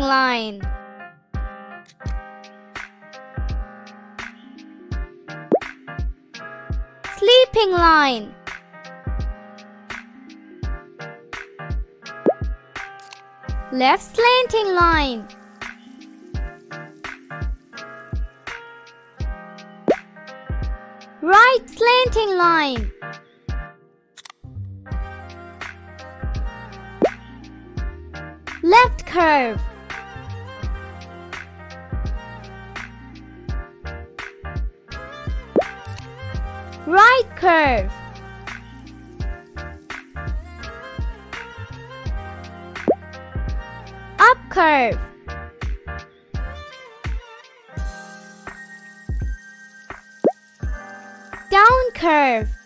line. Sleeping line. Left slanting line. Right slanting line. Left curve. Right curve. Up curve. Down curve.